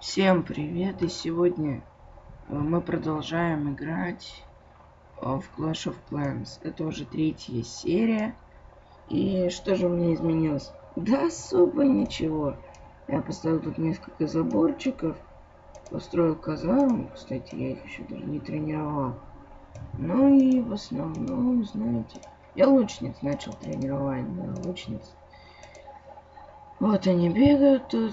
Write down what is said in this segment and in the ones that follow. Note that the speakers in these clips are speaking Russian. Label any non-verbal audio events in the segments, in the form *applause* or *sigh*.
Всем привет! И сегодня э, мы продолжаем играть э, в Clash of Clans. Это уже третья серия. И что же у меня изменилось? Да особо ничего. Я поставил тут несколько заборчиков. Построил казарму. Кстати, я их еще даже не тренировал. Ну и в основном, знаете... Я лучниц начал тренировать, да, лучниц. Вот они бегают тут.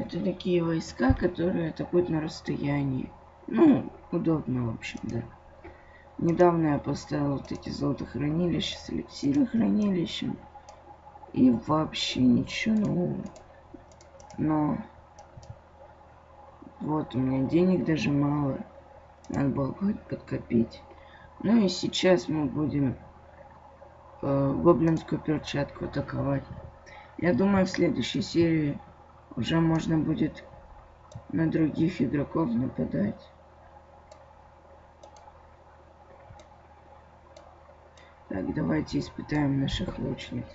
Это такие войска, которые атакуют на расстоянии. Ну, удобно, в общем, да. Недавно я поставил вот эти золотохранилища с эликсирохранилищем. И вообще ничего нового. Но... Вот, у меня денег даже мало. Надо было хоть подкопить. Ну и сейчас мы будем э, гоблинскую перчатку атаковать. Я думаю, в следующей серии уже можно будет на других игроков нападать. Так, давайте испытаем наших лучниц.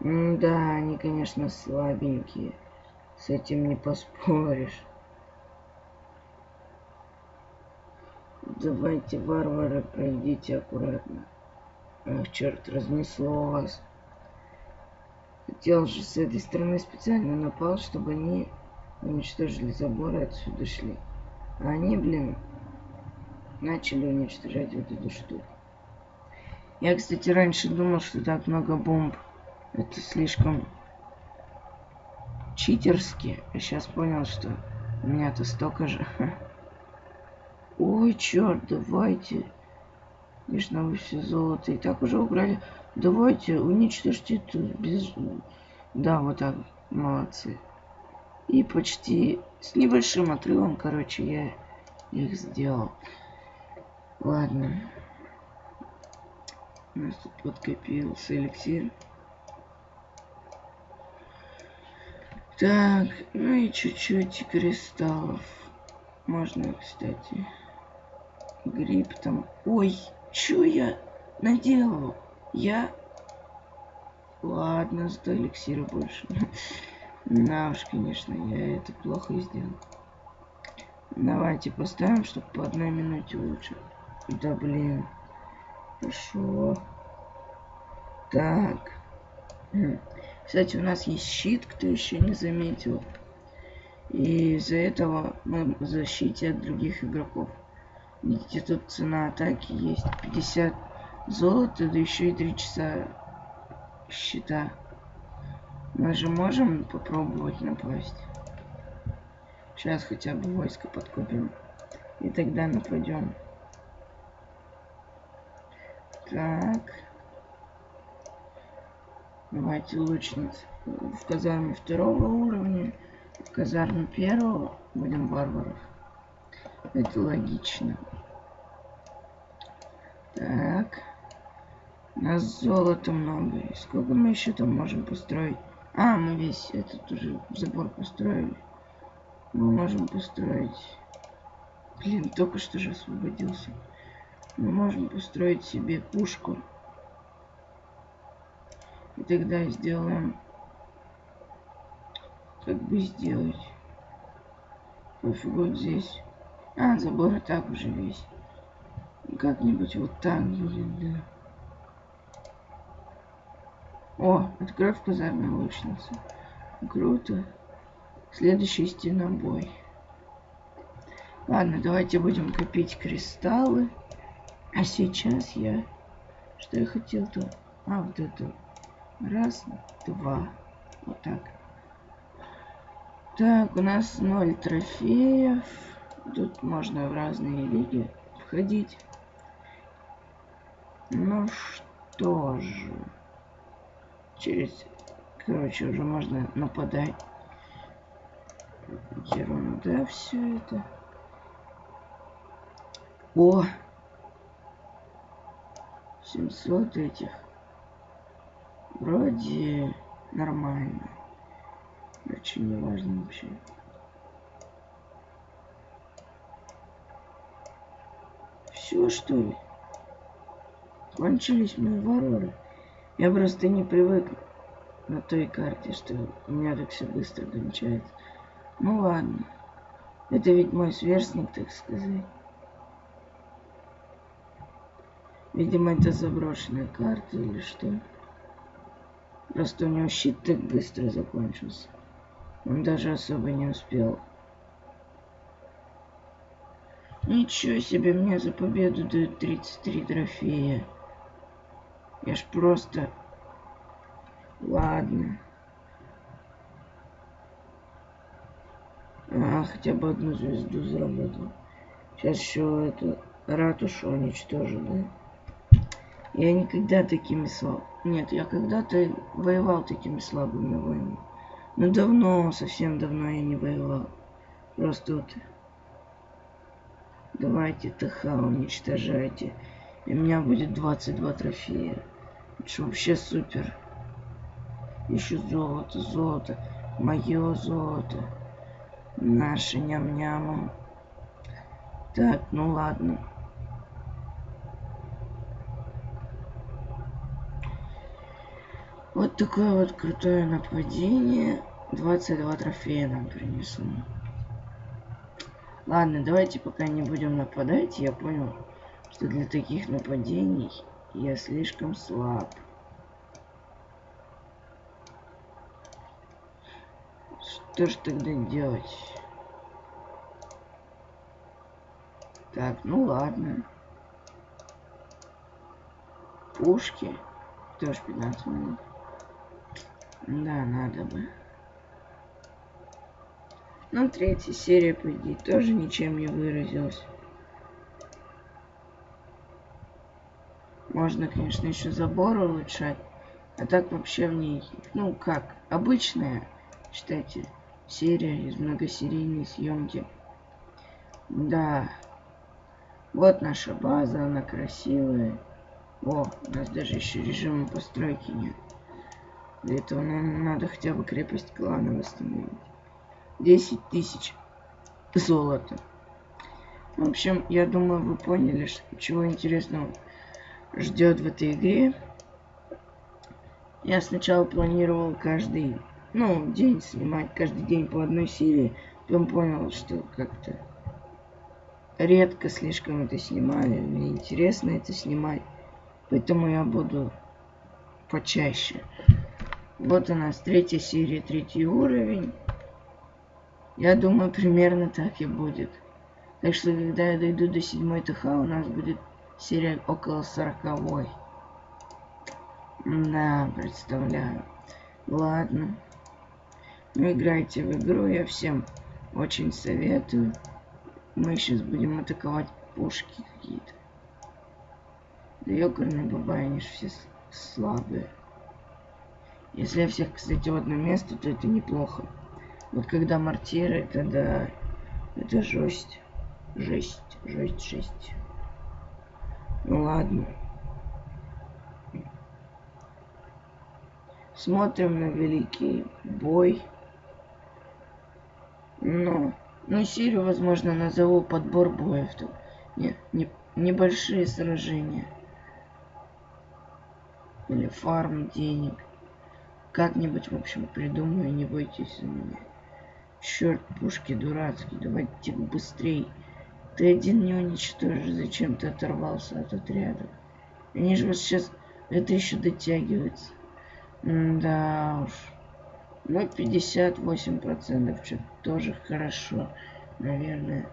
М да, они, конечно, слабенькие. С этим не поспоришь. Давайте, варвары, пройдите аккуратно. Ах, черт, разнесло вас. Хотел же с этой стороны специально напал, чтобы они уничтожили забор и отсюда шли. А они, блин, начали уничтожать вот эту штуку. Я, кстати, раньше думал, что так много бомб. Это слишком читерски. А сейчас понял, что у меня-то столько же. *laughs* Ой, черт, давайте. Конечно, вы все золото и так уже убрали. Давайте, уничтожьте это без... Да, вот так. Молодцы. И почти с небольшим отрывом, короче, я их сделал. Ладно. У нас тут подкопился эликсир. Так, ну и чуть-чуть кристаллов. Можно, кстати. Гриб там. Ой, Чё я наделал? Я... Ладно, зато эликсира больше. *laughs* На уж, конечно, я это плохо сделал. Давайте поставим, чтобы по одной минуте лучше. Да блин. Хорошо. Так. Кстати, у нас есть щит, кто еще не заметил. И из-за этого мы в защите от других игроков. Видите, тут цена атаки есть 50 золота, да еще и 3 часа счета. Мы же можем попробовать напасть. Сейчас хотя бы войско подкупим. И тогда нападем. Так. Давайте лучниц. В казарме второго уровня. В казарме первого будем варваров. Это логично. Так. У нас золота много. Сколько мы еще там можем построить? А, мы весь этот уже забор построили. Мы можем построить... Блин, только что же освободился. Мы можем построить себе пушку. И тогда сделаем... Как бы сделать? Пофиг вот здесь. А, забор и так уже весь. Как-нибудь вот так будет, да. О, открой в казарме лучница. Круто. Следующий стенобой. Ладно, давайте будем копить кристаллы. А сейчас я... Что я хотел-то? А, вот это. Раз, два. Вот так. Так, у нас ноль трофеев. Тут можно в разные лиги входить. Ну что же. Через... Короче, уже можно нападать. Ерунда все это. О! 700 этих. Вроде нормально. Очень не важно вообще. Все, что ли? Кончились мои вороры. Я просто не привык на той карте, что у меня так все быстро кончается. Ну ладно. Это ведь мой сверстник, так сказать. Видимо, это заброшенная карта или что. Просто у него щит так быстро закончился. Он даже особо не успел. Ничего себе, мне за победу дают 33 трофея. Я ж просто... Ладно. А, хотя бы одну звезду заработал. Сейчас еще эту ратушу уничтожу, да? Я никогда такими слаб... Нет, я когда-то воевал такими слабыми воинами. Но давно, совсем давно я не воевал. Просто вот... Давайте ТХ уничтожайте. И у меня будет 22 трофея. Это вообще супер. Еще золото, золото. Мое золото. Наши ням-нямы. Так, ну ладно. Вот такое вот крутое нападение. 22 трофея нам принесло. Ладно, давайте пока не будем нападать. Я понял, что для таких нападений я слишком слаб. Что ж тогда делать? Так, ну ладно. Пушки. Тоже 15 минут. Да, надо бы. Ну, третья серия, по идее, тоже ничем не выразилась. Можно, конечно, еще забор улучшать. А так вообще в ней, ну как, обычная, считайте, серия из многосерийной съемки. Да. Вот наша база, она красивая. О, у нас даже еще режима постройки нет. Для этого нам надо хотя бы крепость клана восстановить. 10 тысяч золота. В общем, я думаю, вы поняли, что, чего интересного ждет в этой игре. Я сначала планировал каждый, ну, день снимать, каждый день по одной серии. Потом понял, что как-то редко слишком это снимали. Мне интересно это снимать. Поэтому я буду почаще. Вот у нас третья серия, третий уровень. Я думаю, примерно так и будет. Так что, когда я дойду до седьмой ТХ, у нас будет серия около сороковой. Да, представляю. Ладно. Ну, играйте в игру, я всем очень советую. Мы сейчас будем атаковать пушки какие-то. Да ёкарный бабай, они же все слабые. Если я всех, кстати, в одно место, то это неплохо. Вот когда мортиры, это да, это жесть. Жесть, жесть, жесть. Ну ладно. Смотрим на великий бой. Но, ну, серию, возможно, назову подбор боев. Не, не, небольшие сражения. Или фарм денег. Как-нибудь, в общем, придумаю, не бойтесь за меня. Черт, пушки дурацкие, давайте быстрей. Ты один не уничтожишь, зачем ты оторвался от отряда? Они же вас сейчас... Это еще дотягивается. Да уж. Ну, 58% что тоже хорошо, наверное.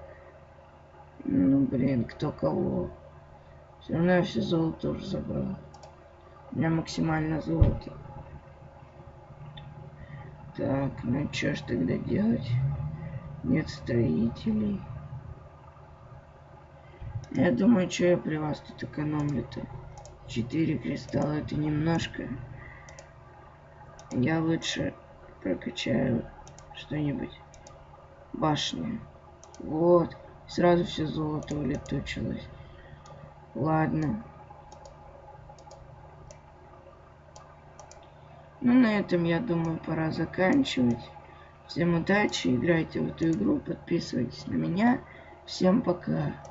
Ну, блин, кто кого. Все равно я все золото уже забрал. У меня максимально золото. Так, ну что ж тогда делать? Нет строителей. Я думаю, что я при вас тут экономлю-то? Четыре кристалла это немножко. Я лучше прокачаю что-нибудь. Башня. Вот. Сразу все золото улетучилось. Ладно. Ну, на этом, я думаю, пора заканчивать. Всем удачи, играйте в эту игру, подписывайтесь на меня. Всем пока.